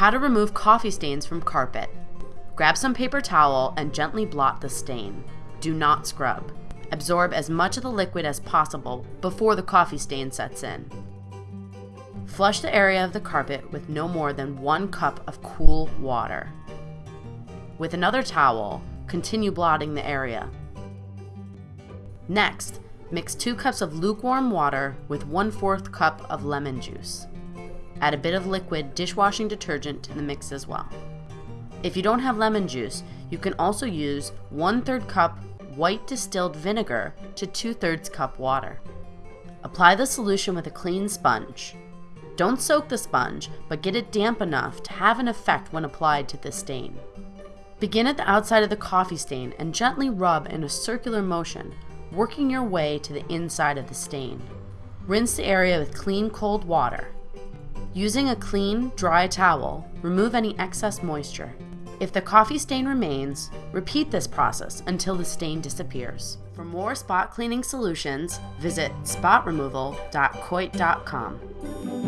How to remove coffee stains from carpet. Grab some paper towel and gently blot the stain. Do not scrub. Absorb as much of the liquid as possible before the coffee stain sets in. Flush the area of the carpet with no more than one cup of cool water. With another towel, continue blotting the area. Next, mix 2 cups of lukewarm water with 1 4th cup of lemon juice. Add a bit of liquid dishwashing detergent to the mix as well. If you don't have lemon juice, you can also use 1 3rd cup white distilled vinegar to 2 thirds cup water. Apply the solution with a clean sponge. Don't soak the sponge, but get it damp enough to have an effect when applied to the stain. Begin at the outside of the coffee stain and gently rub in a circular motion, working your way to the inside of the stain. Rinse the area with clean cold water. Using a clean, dry towel, remove any excess moisture. If the coffee stain remains, repeat this process until the stain disappears. For more spot cleaning solutions, visit spotremoval.coit.com.